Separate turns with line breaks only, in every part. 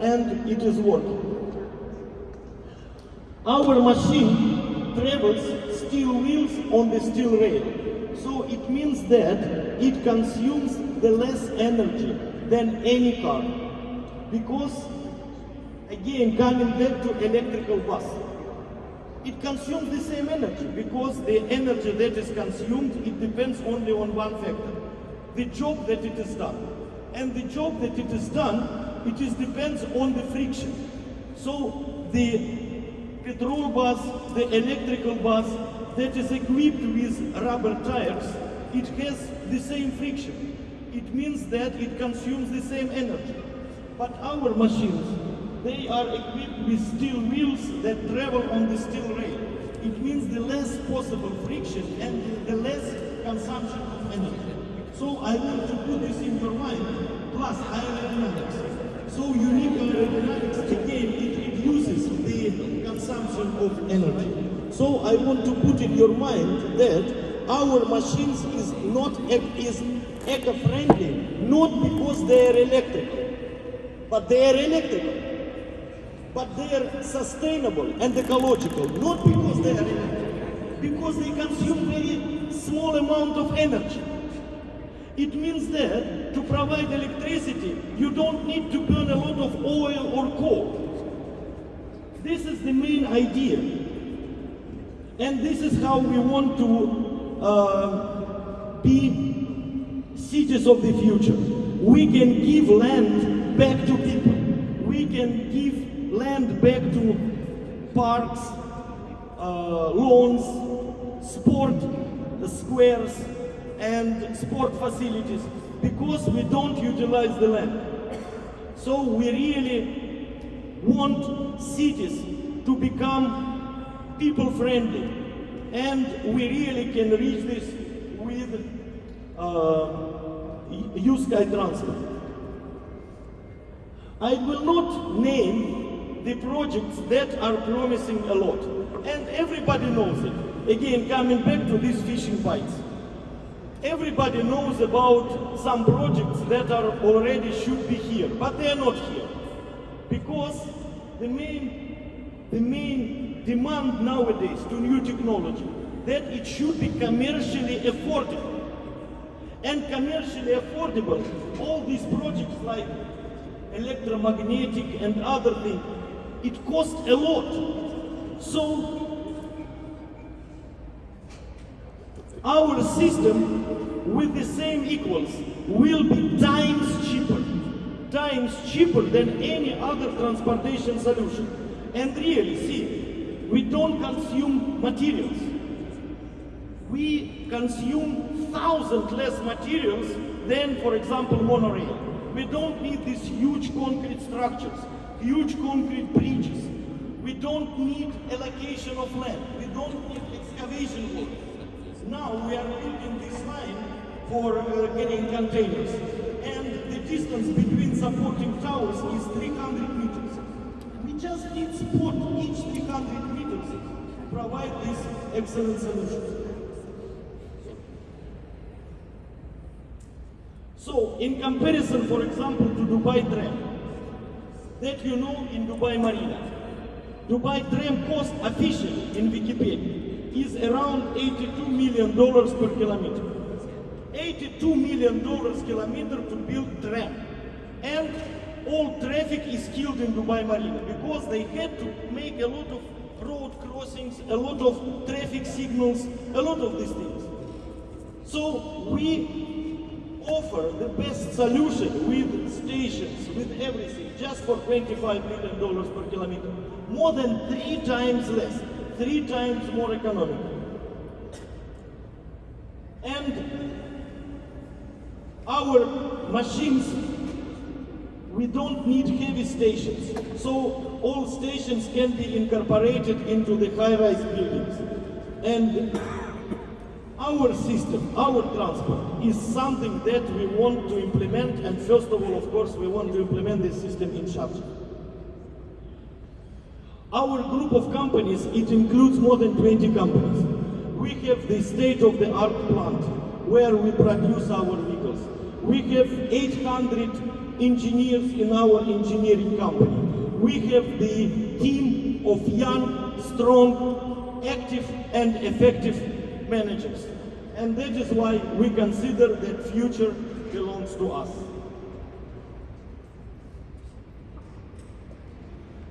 and it is working. Our machine travels steel wheels on the steel rail. So it means that it consumes the less energy than any car. Because, again, coming back to electrical bus, it consumes the same energy because the energy that is consumed, it depends only on one factor, the job that it is done. And the job that it is done, it is depends on the friction. So the petrol bus, the electrical bus that is equipped with rubber tires, it has the same friction. It means that it consumes the same energy. But our machines, they are equipped with steel wheels that travel on the steel rail. It means the less possible friction and the less consumption of energy. So I want to put this in your mind, plus aerodynamics. So unique aerodynamics, again, it reduces the consumption of energy. So I want to put in your mind that our machines is not is eco-friendly, not because they are electrical, but they are electrical. But they are sustainable and ecological, not because they are electrical, because they consume very small amount of energy. It means that to provide electricity, you don't need to burn a lot of oil or coal. This is the main idea. And this is how we want to uh, be cities of the future. We can give land back to people. We can give land back to parks, uh, lawns, sport squares, and sport facilities because we don't utilize the land. So we really want cities to become people friendly and we really can reach this with uh, uSky transport. I will not name the projects that are promising a lot and everybody knows it. Again, coming back to these fishing bites. Everybody knows about some projects that are already should be here, but they are not here. Because the main, the main demand nowadays to new technology, that it should be commercially affordable. And commercially affordable, all these projects like electromagnetic and other things, it costs a lot. So our system with the same equals will be times cheaper, times cheaper than any other transportation solution. And really, see, we don't consume materials. We consume thousand less materials than, for example, monorail. We don't need these huge concrete structures, huge concrete bridges. We don't need allocation of land. We don't need. Now we are building this line for uh, getting containers. And the distance between supporting towers is 300 meters. We just need support each 300 meters to provide this excellent solution. So, in comparison, for example, to Dubai Tram, that you know in Dubai Marina, Dubai Tram cost officially in Wikipedia is around 82 million dollars per kilometer. 82 million dollars kilometer to build tram. And all traffic is killed in Dubai Marina because they had to make a lot of road crossings, a lot of traffic signals, a lot of these things. So we offer the best solution with stations, with everything, just for 25 million dollars per kilometer. More than three times less three times more economical. And our machines, we don't need heavy stations. So all stations can be incorporated into the high-rise buildings. And our system, our transport, is something that we want to implement. And first of all, of course, we want to implement this system in Sharjah. Our group of companies, it includes more than 20 companies. We have the state-of-the-art plant where we produce our vehicles. We have 800 engineers in our engineering company. We have the team of young, strong, active and effective managers. And that is why we consider that future belongs to us.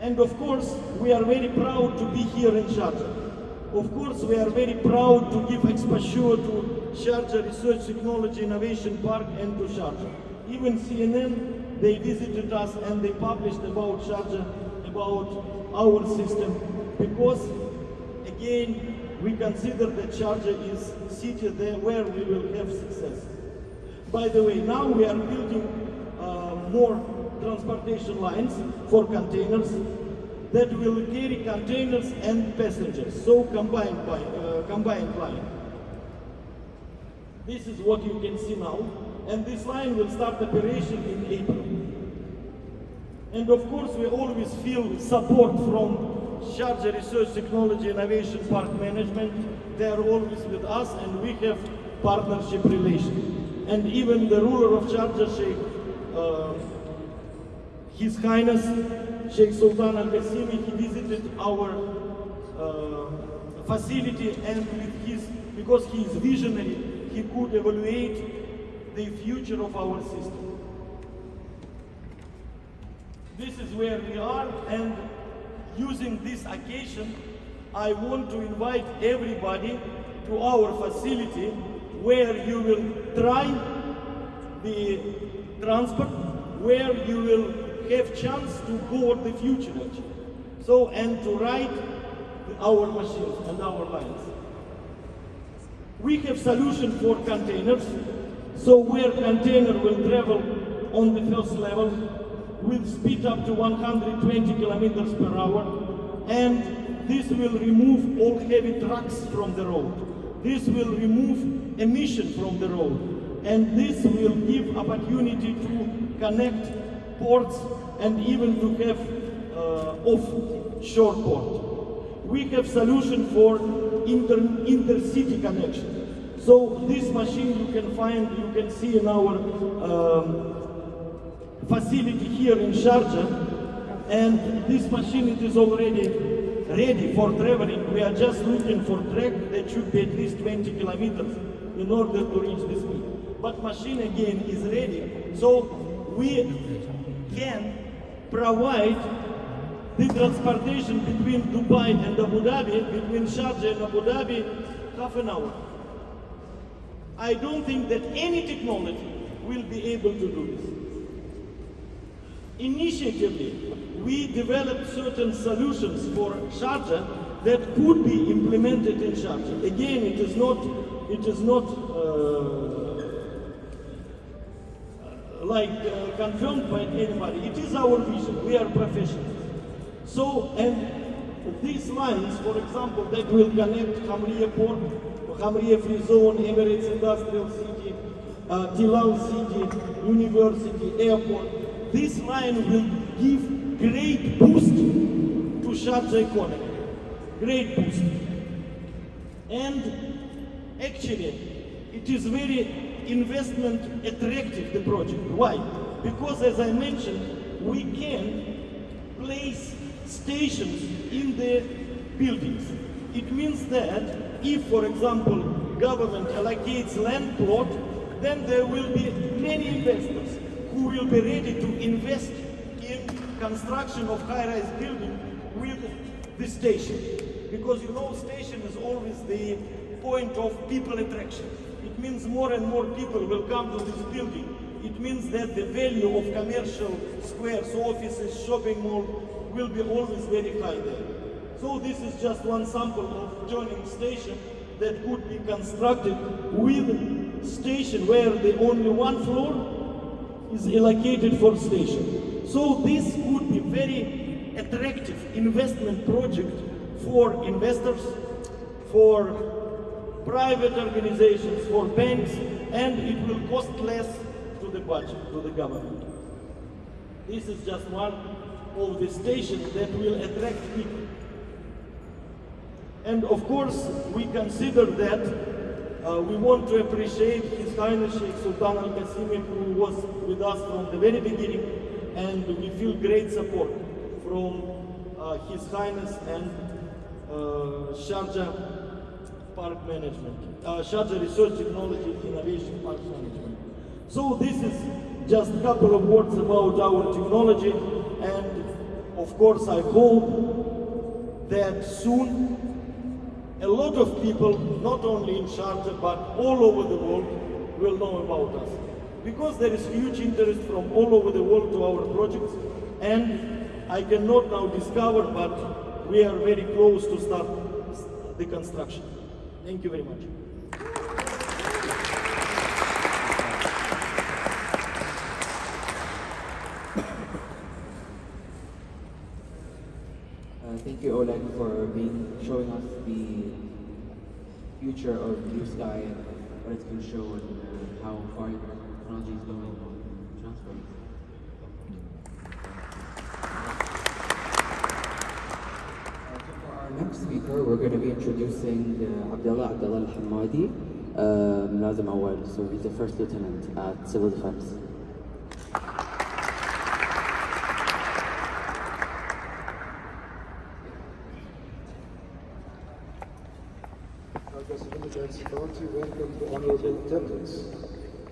And of course, we are very proud to be here in Sharjah. Of course, we are very proud to give exposure to Sharjah Research Technology Innovation Park and to Sharjah. Even CNN, they visited us and they published about Sharjah, about our system, because again, we consider that Sharjah is city there where we will have success. By the way, now we are building uh, more transportation lines for containers that will carry containers and passengers, so combined, by, uh, combined line. This is what you can see now, and this line will start operation in April. And of course, we always feel support from Sharjah Research Technology Innovation Park Management. They are always with us, and we have partnership relation. And even the ruler of Sharjah, Sheikh, uh, His Highness Sheikh Sultan Al Qasimi, he visited our uh, facility, and with his, because he is visionary, he could evaluate the future of our system. This is where we are, and using this occasion, I want to invite everybody to our facility where you will try the transport, where you will have chance to board the future. So, and to ride our machines and our lines. We have solution for containers. So where container will travel on the first level with speed up to 120 kilometers per hour. And this will remove all heavy trucks from the road. This will remove emission from the road. And this will give opportunity to connect ports and even to have uh, offshore port. We have solution for inter intercity connection. So this machine you can find, you can see in our um, facility here in Sharjah. And this machine it is already ready for traveling. We are just looking for track that should be at least 20 kilometers in order to reach this speed. But machine again is ready. So we can provide the transportation between Dubai and Abu Dhabi, between Sharjah and Abu Dhabi, half an hour. I don't think that any technology will be able to do this. Initiatively, we developed certain solutions for Sharjah that could be implemented in Sharjah. Again, it is not, it is not uh, like uh, confirmed by anybody. It is our vision. We are professionals. So, and these lines, for example, that will connect Hamriya Port, Hamriya Free Zone, Emirates Industrial City, uh, Tilal City, University, Airport. This line will give great boost to Sharjah economy. Great boost. And actually, it is very investment attractive, the project. Why? Because as I mentioned, we can place stations in the buildings. It means that if, for example, government allocates land plot, then there will be many investors who will be ready to invest in construction of high-rise building with the station. Because you know station is always the point of people attraction means more and more people will come to this building. It means that the value of commercial squares, offices, shopping mall will be always very high there. So this is just one sample of joining station that could be constructed with station where the only one floor is allocated for station. So this could be very attractive investment project for investors, for private organizations, for banks, and it will cost less to the budget, to the government. This is just one of the stations that will attract people. And of course, we consider that uh, we want to appreciate His Highness Sheikh Sultan Al Qasimi, who was with us from the very beginning, and we feel great support from uh, His Highness and uh, Sharjah Park Management, uh, Sharjah Research Technology Innovation Park Management. So this is just a couple of words about our technology, and of course I hope that soon a lot of people, not only in Sharjah but all over the world, will know about us. Because there is huge interest from all over the world to our projects, and I cannot now discover, but we are very close to start the construction. Thank you very much.
Uh, thank you, Oleg, for being showing us the future of Blue Sky and what it's going to show and uh, how far technology is going on transport. Uh, for our next speaker, we're going to be introducing uh, Abdullah Abdullah Al-Hamadi, uh, Mulazim Awal. So he's the first lieutenant at Civil Defense.
Authority welcome the honorable.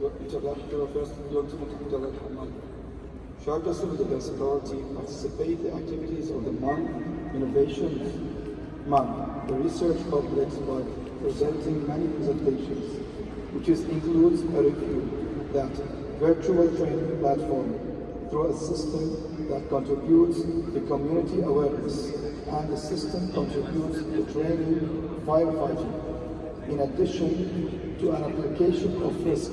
Your Interlocutor First Lieutenant Abdullah Hamad. Sharjah Civil Defense Authority participate the activities of the month Innovation MAN, the research complex by presenting many presentations, which includes a review that virtual training platform through a system that contributes to community awareness and the system contributes to training firefighting in addition to an application of risk